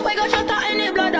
shut we got shot out in the blood.